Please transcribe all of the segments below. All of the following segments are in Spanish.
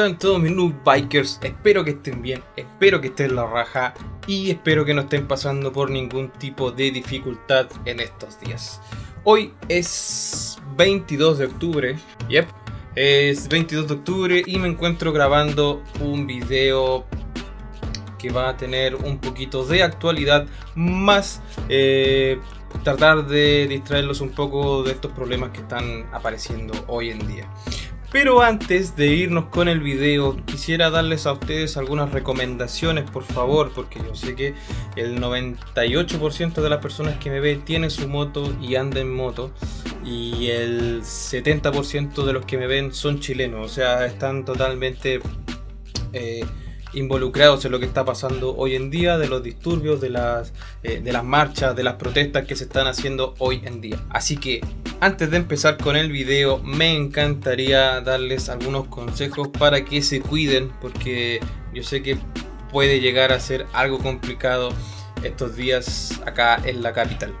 ¿Cómo están todos mis noob bikers? Espero que estén bien, espero que estén la raja y espero que no estén pasando por ningún tipo de dificultad en estos días. Hoy es 22 de octubre, yep, es 22 de octubre y me encuentro grabando un video que va a tener un poquito de actualidad más eh, tratar de distraerlos un poco de estos problemas que están apareciendo hoy en día. Pero antes de irnos con el video, quisiera darles a ustedes algunas recomendaciones, por favor, porque yo sé que el 98% de las personas que me ven tiene su moto y anda en moto, y el 70% de los que me ven son chilenos, o sea, están totalmente... Eh, involucrados en lo que está pasando hoy en día, de los disturbios, de las, eh, de las marchas, de las protestas que se están haciendo hoy en día. Así que antes de empezar con el video me encantaría darles algunos consejos para que se cuiden porque yo sé que puede llegar a ser algo complicado estos días acá en la capital.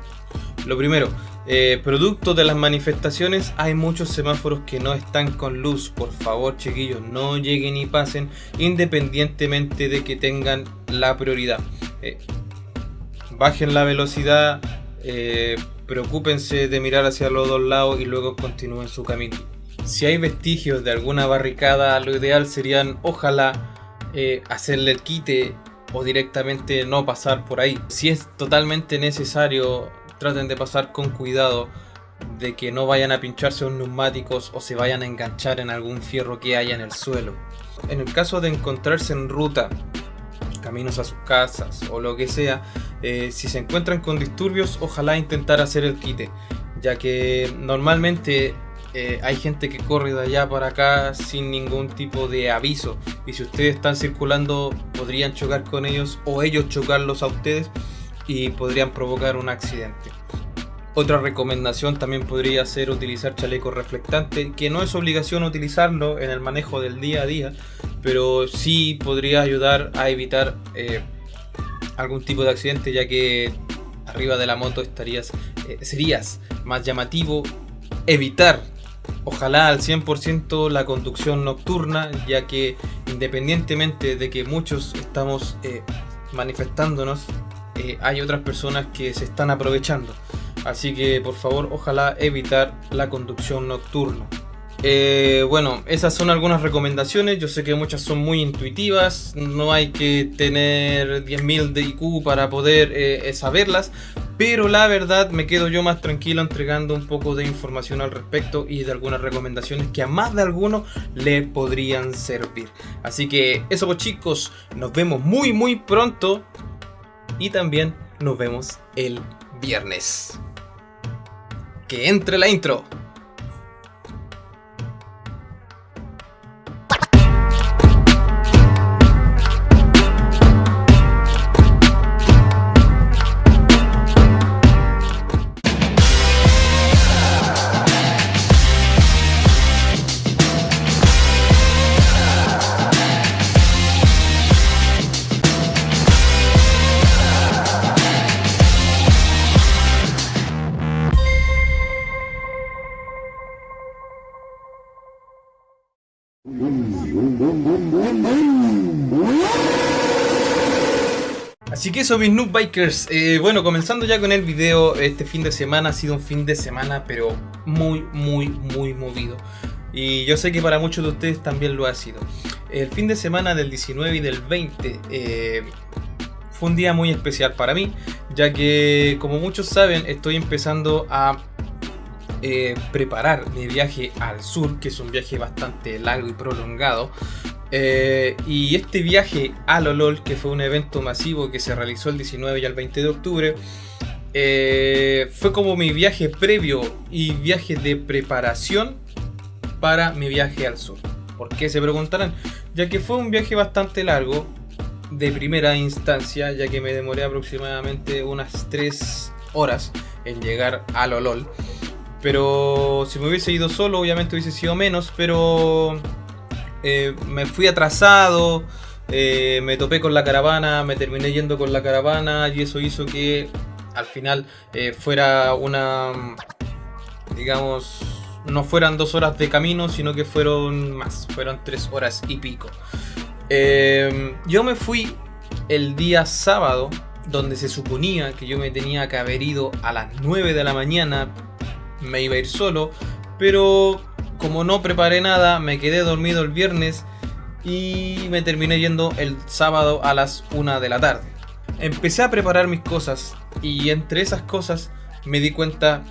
Lo primero, eh, producto de las manifestaciones hay muchos semáforos que no están con luz. Por favor chiquillos, no lleguen y pasen independientemente de que tengan la prioridad. Eh, bajen la velocidad, eh, preocúpense de mirar hacia los dos lados y luego continúen su camino. Si hay vestigios de alguna barricada, lo ideal serían ojalá hacerle el quite o directamente no pasar por ahí. Si es totalmente necesario traten de pasar con cuidado de que no vayan a pincharse los neumáticos o se vayan a enganchar en algún fierro que haya en el suelo. En el caso de encontrarse en ruta, caminos a sus casas o lo que sea, eh, si se encuentran con disturbios, ojalá intentar hacer el quite, ya que normalmente eh, hay gente que corre de allá para acá sin ningún tipo de aviso y si ustedes están circulando podrían chocar con ellos o ellos chocarlos a ustedes y podrían provocar un accidente. Otra recomendación también podría ser utilizar chaleco reflectante, que no es obligación utilizarlo en el manejo del día a día, pero sí podría ayudar a evitar eh, algún tipo de accidente, ya que arriba de la moto estarías, eh, serías más llamativo evitar, ojalá al 100% la conducción nocturna, ya que independientemente de que muchos estamos eh, manifestándonos eh, hay otras personas que se están aprovechando. Así que por favor, ojalá evitar la conducción nocturna. Eh, bueno, esas son algunas recomendaciones. Yo sé que muchas son muy intuitivas. No hay que tener 10.000 de IQ para poder eh, saberlas. Pero la verdad me quedo yo más tranquilo entregando un poco de información al respecto y de algunas recomendaciones que a más de alguno le podrían servir. Así que eso pues chicos, nos vemos muy muy pronto y también nos vemos el viernes. Que entre la intro. Así que eso mis noob bikers, eh, bueno comenzando ya con el video, este fin de semana ha sido un fin de semana pero muy muy muy movido y yo sé que para muchos de ustedes también lo ha sido. El fin de semana del 19 y del 20 eh, fue un día muy especial para mí, ya que como muchos saben estoy empezando a eh, preparar mi viaje al sur, que es un viaje bastante largo y prolongado. Eh, y este viaje a Lolol, que fue un evento masivo que se realizó el 19 y el 20 de octubre, eh, fue como mi viaje previo y viaje de preparación para mi viaje al sur. ¿Por qué se preguntarán? Ya que fue un viaje bastante largo, de primera instancia, ya que me demoré aproximadamente unas 3 horas en llegar a Lolol. Pero si me hubiese ido solo, obviamente hubiese sido menos, pero eh, me fui atrasado, eh, me topé con la caravana, me terminé yendo con la caravana y eso hizo que al final eh, fuera una, digamos, no fueran dos horas de camino, sino que fueron más, fueron tres horas y pico. Em, yo me fui el día sábado, donde se suponía que yo me tenía que haber ido a las 9 de la mañana, me iba a ir solo, pero como no preparé nada, me quedé dormido el viernes y me terminé yendo el sábado a las 1 de la tarde. Empecé a preparar mis cosas y entre esas cosas me di cuenta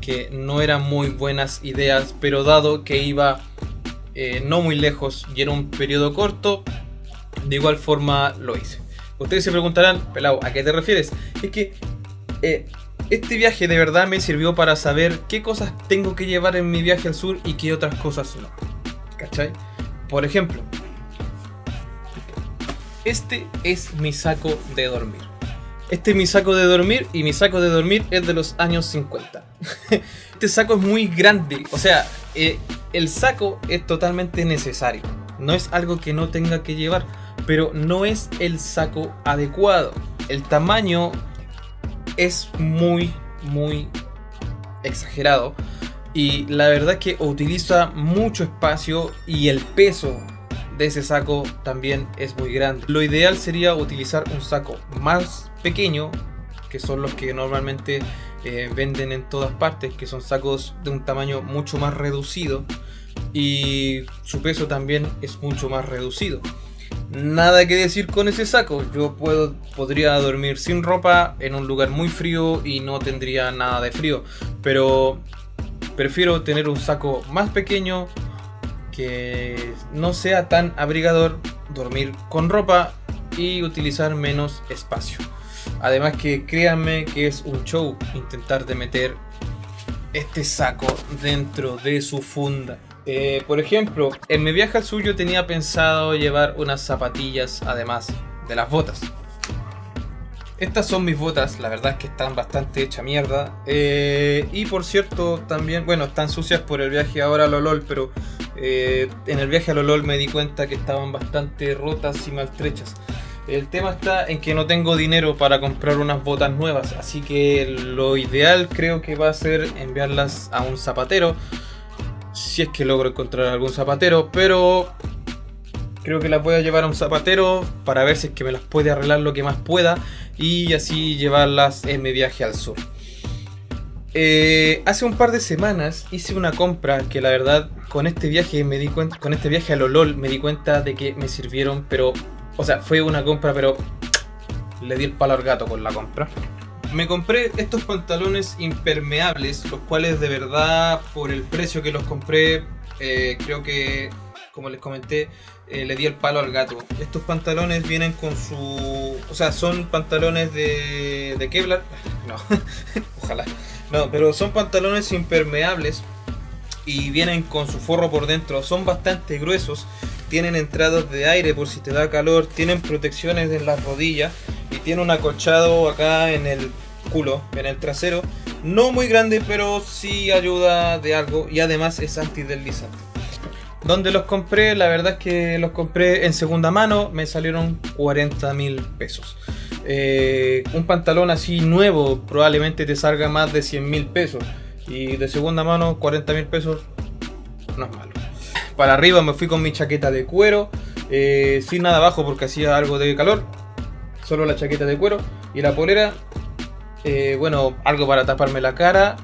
que no eran muy buenas ideas, pero dado que iba eh, no muy lejos y era un periodo corto, de igual forma lo hice. Ustedes se preguntarán, pelado, ¿a qué te refieres? Es que eh, este viaje de verdad me sirvió para saber qué cosas tengo que llevar en mi viaje al sur y qué otras cosas no. ¿Cachai? Por ejemplo, este es mi saco de dormir. Este es mi saco de dormir y mi saco de dormir es de los años 50. este saco es muy grande, o sea, eh, el saco es totalmente necesario. No es algo que no tenga que llevar, pero no es el saco adecuado. El tamaño es muy, muy exagerado. Y la verdad es que utiliza mucho espacio y el peso de ese saco también es muy grande. Lo ideal sería utilizar un saco más pequeño, que son los que normalmente eh, venden en todas partes, que son sacos de un tamaño mucho más reducido y su peso también es mucho más reducido. Nada que decir con ese saco, yo puedo, podría dormir sin ropa en un lugar muy frío y no tendría nada de frío, pero prefiero tener un saco más pequeño que no sea tan abrigador, dormir con ropa y utilizar menos espacio. Además que créanme que es un show intentar de meter este saco dentro de su funda. Eh, por ejemplo, en mi viaje al sur yo tenía pensado llevar unas zapatillas además de las botas. Estas son mis botas, la verdad es que están bastante hecha mierda. Eh, y por cierto, también, bueno, están sucias por el viaje ahora a Lolol, pero eh, en el viaje a Lolol me di cuenta que estaban bastante rotas y maltrechas. El tema está en que no tengo dinero para comprar unas botas nuevas, así que lo ideal creo que va a ser enviarlas a un zapatero si es que logro encontrar algún zapatero, pero creo que las voy a llevar a un zapatero para ver si es que me las puede arreglar lo que más pueda y así llevarlas en mi viaje al sur. Eh, hace un par de semanas hice una compra que la verdad con este viaje me di cuenta, con este viaje a Lolol me di cuenta de que me sirvieron, pero, o sea, fue una compra, pero le di el palo al gato con la compra. Me compré estos pantalones impermeables, los cuales de verdad por el precio que los compré, eh, creo que, como les comenté, eh, le di el palo al gato. Estos pantalones vienen con su... O sea, son pantalones de, de Kevlar. No, ojalá. No, pero son pantalones impermeables y vienen con su forro por dentro. Son bastante gruesos, tienen entradas de aire por si te da calor, tienen protecciones en las rodillas y tiene un acolchado acá en el culo, en el trasero. No muy grande, pero sí ayuda de algo y además es antideslizante. Donde los compré, la verdad es que los compré en segunda mano, me salieron 40 mil pesos. Eh, un pantalón así nuevo probablemente te salga más de 100 mil pesos. Y de segunda mano, 40 mil pesos, no es malo. Para arriba me fui con mi chaqueta de cuero, eh, sin nada abajo porque hacía algo de calor. Solo la chaqueta de cuero y la polera eh, bueno, algo para taparme la cara,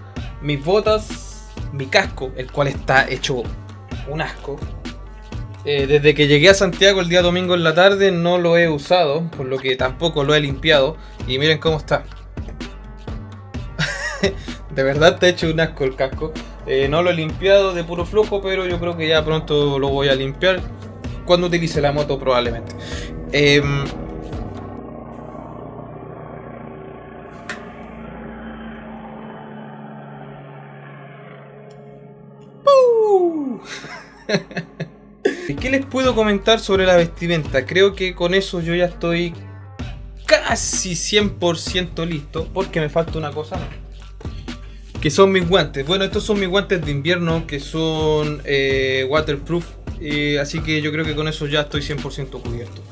mis botas, mi casco, el cual está hecho un asco. Eh, desde que llegué a Santiago el día domingo en la tarde no lo he usado, por lo que tampoco lo he limpiado. Y miren cómo está. de verdad está hecho un asco el casco. Eh, no lo he limpiado de puro flujo, pero yo creo que ya pronto lo voy a limpiar. Cuando utilice la moto probablemente. Em, ¿Qué les puedo comentar sobre la vestimenta? Creo que con eso yo ya estoy casi 100% listo, porque me falta una cosa. Que son mis guantes. Bueno, estos son mis guantes de invierno, que son eh, waterproof. así que yo creo que con eso ya estoy 100% cubierto.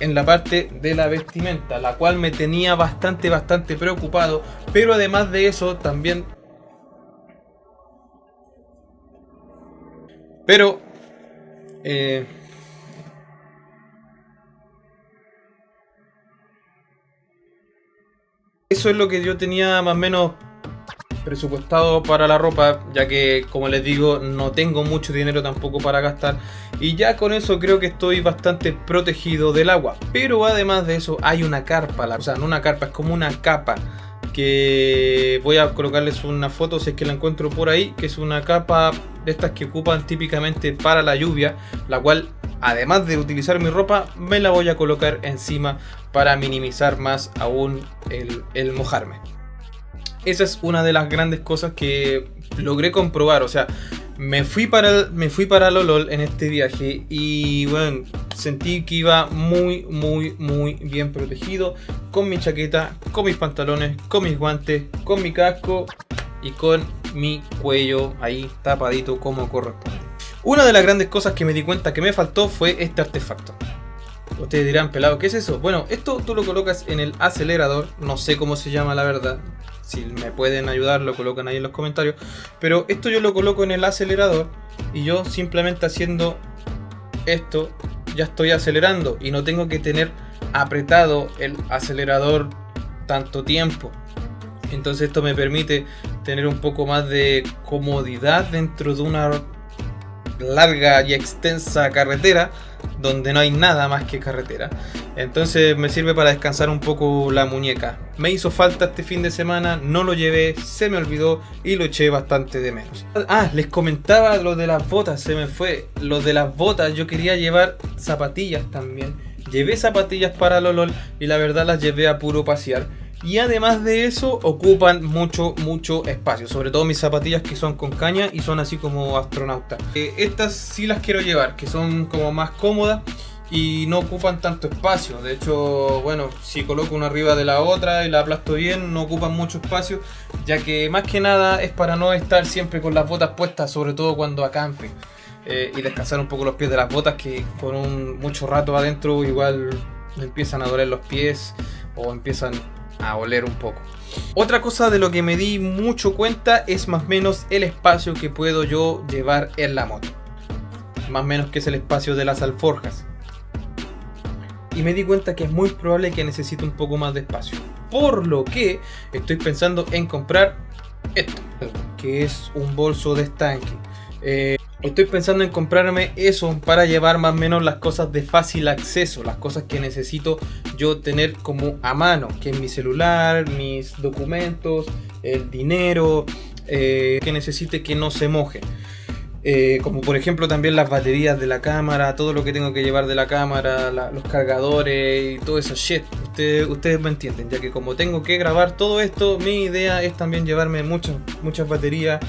En la parte de la vestimenta, la cual me tenía bastante, bastante preocupado. Pero además de eso, también Pero... Eh, eso es lo que yo tenía más o menos presupuestado para la ropa, ya que como les digo, no tengo mucho dinero tampoco para gastar y ya con eso creo que estoy bastante protegido del agua. Pero además de eso hay una carpa, o sea, no una carpa, es como una capa que voy a colocarles una foto si es que la encuentro por ahí, que es una capa de estas que ocupan típicamente para la lluvia, la cual además de utilizar mi ropa, me la voy a colocar encima para minimizar más aún el, mojarme. Esa es una de las grandes cosas que logré comprobar, o sea, me fui para me fui para Lolol en este viaje y bueno, sentí que iba muy muy muy bien protegido con mi chaqueta, con mis pantalones, con mis guantes, con mi casco y con mi cuello ahí tapadito como corresponde. Una de las grandes cosas que me di cuenta que me faltó fue este artefacto. Ustedes dirán, pelado, ¿qué es eso? Bueno, esto tú lo colocas en el acelerador, no sé cómo se llama la verdad, si me pueden ayudar lo colocan ahí en los comentarios. Pero esto yo lo coloco en el acelerador y yo simplemente haciendo esto ya estoy acelerando y no tengo que tener apretado el acelerador tanto tiempo. Entonces esto me permite tener un poco más de comodidad dentro de una larga y extensa carretera donde no hay nada más que carretera. Entonces me sirve para descansar un poco la muñeca. Me hizo falta este fin de semana, no lo llevé, se me olvidó y lo eché bastante de menos. Ah, les comentaba lo de las botas, se me fue. Lo de las botas, yo quería llevar zapatillas también. Llevé zapatillas para LOL y la verdad las llevé a puro pasear. Y además de eso, ocupan mucho, mucho espacio. Sobre todo mis zapatillas que son con caña y son así como astronautas. Eh, estas sí las quiero llevar, que son como más cómodas y no ocupan tanto espacio. De hecho, bueno, si coloco una arriba de la otra y la aplasto bien, no ocupan mucho espacio, ya que más que nada es para no estar siempre con las botas puestas, sobre todo cuando acampe. Eh, y descansar un poco los pies de las botas que un mucho rato adentro igual empiezan a doler los pies o empiezan a oler un poco. Otra cosa de lo que me di mucho cuenta es más o menos el espacio que puedo yo llevar en la moto. Más o menos que es el espacio de las alforjas. Y me di cuenta que es muy probable que necesite un poco más de espacio. Por lo que estoy pensando en comprar esto, que es un bolso de estanque. Eh, Estoy pensando en comprarme eso para llevar más o menos las cosas de fácil acceso, las cosas que necesito yo tener como a mano, que es mi celular, mis documentos, el dinero, eh, que necesite que no se moje. Eh, como por ejemplo también las baterías de la cámara, todo lo que tengo que llevar de la cámara, los cargadores y todo eso shit. Ustedes, ustedes me entienden, ya que como tengo que grabar todo esto, mi idea es también llevarme muchas, muchas baterías,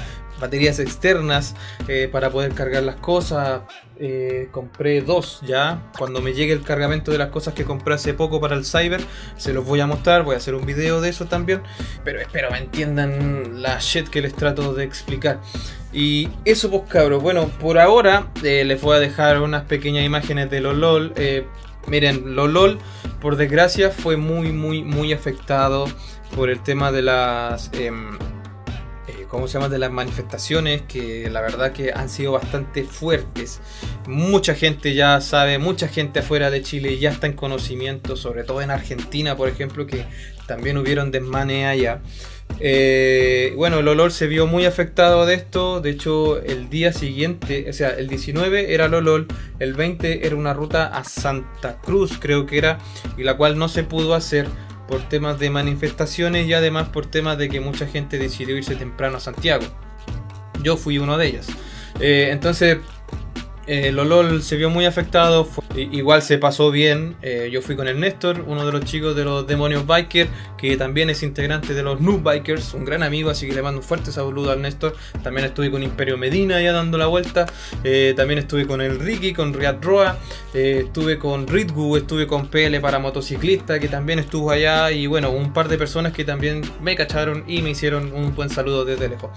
baterías externas eh, para poder cargar las cosas. Eh, compré dos ya. Cuando me llegue el cargamento de las cosas que compré hace poco para el Cyber, se los voy a mostrar. Voy a hacer un video de eso también. Pero espero me entiendan la shit que les trato de explicar. Y eso pues cabros, bueno, por ahora eh, les voy a dejar unas pequeñas imágenes de LOL. miren, LOL por desgracia fue muy muy muy afectado por el tema de las... Em, ¿cómo se llama? De las manifestaciones que la verdad que han sido bastante fuertes. Mucha gente ya sabe, mucha gente afuera de Chile ya está en conocimiento, sobre todo en Argentina, por ejemplo, que también hubieron desmanes allá. Eh, bueno, el olor se vio muy afectado de esto. De hecho, el día siguiente, o sea, el 19 era el olor, el 20 era una ruta a Santa Cruz, creo que era, y la cual no se pudo hacer por temas de manifestaciones y además por temas de que mucha gente decidió irse temprano a Santiago. Yo fui uno de ellos. Eh, entonces, eh, Lolol se vio muy afectado, igual se pasó bien. Eh, yo fui con el Néstor, uno de los chicos de los Demonios Bikers, que también es integrante de los Noob Bikers, un gran amigo, así que le mando un fuerte saludo al Néstor. También estuve con Imperio Medina ya dando la vuelta. Eh, también estuve con el Ricky, con Riad Roa. estuve con Ritgu, estuve con PL para motociclista, que también estuvo allá. Y bueno, un par de personas que también me cacharon y me hicieron un buen saludo desde lejos.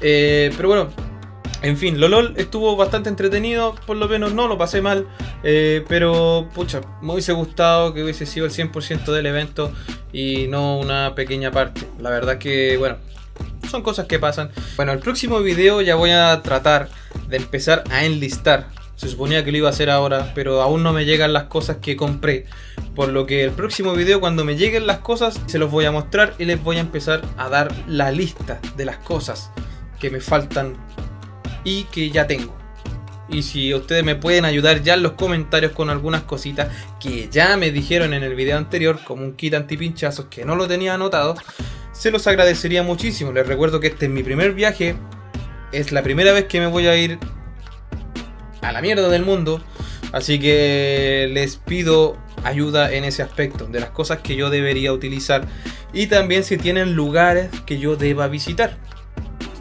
pero bueno, en fin, LOL estuvo bastante entretenido, por lo menos no lo pasé mal, eh, pero pucha, me hubiese gustado que hubiese sido el 100% del evento y no una pequeña parte. La verdad que, bueno, son cosas que pasan. Bueno, el próximo video ya voy a tratar de empezar a enlistar. Se suponía que lo iba a hacer ahora, pero aún no me llegan las cosas que compré. Por lo que el próximo video, cuando me lleguen las cosas, se los voy a mostrar y les voy a empezar a dar la lista de las cosas que me faltan y que ya tengo. Y si ustedes me pueden ayudar ya en los comentarios con algunas cositas que ya me dijeron en el video anterior, como un kit antipinchazos que no lo tenía anotado, se los agradecería muchísimo. Les recuerdo que este es mi primer viaje, es la primera vez que me voy a ir a la mierda del mundo, así que les pido ayuda en ese aspecto, de las cosas que yo debería utilizar y también si tienen lugares que yo deba visitar.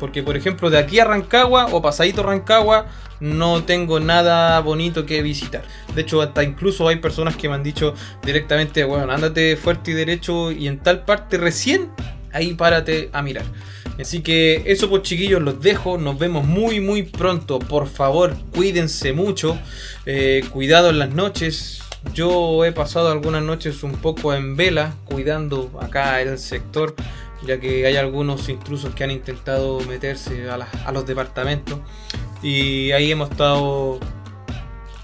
Porque por ejemplo de aquí a Rancagua o pasadito Rancagua no tengo nada bonito que visitar. De hecho, hasta incluso hay personas que me han dicho directamente, bueno, ándate fuerte y derecho y en tal parte recién, ahí párate a mirar. Así que eso pues chiquillos, los dejo, nos vemos muy muy pronto. Por favor, cuídense mucho, eh, cuidado en las noches. Yo he pasado algunas noches un poco en vela, cuidando acá el sector ya que hay algunos intrusos que han intentado meterse a, los departamentos y ahí hemos estado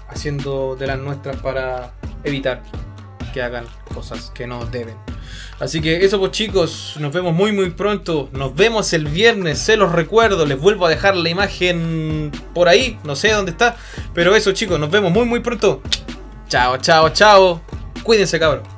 haciendo de las nuestras para evitar que hagan cosas que no deben. Así que eso pues chicos, nos vemos muy muy pronto, nos vemos el viernes, se los recuerdo, les vuelvo a dejar la imagen por ahí, no sé dónde está, pero eso chicos, nos vemos muy muy pronto. Chao, chao, chao, cuídense cabros.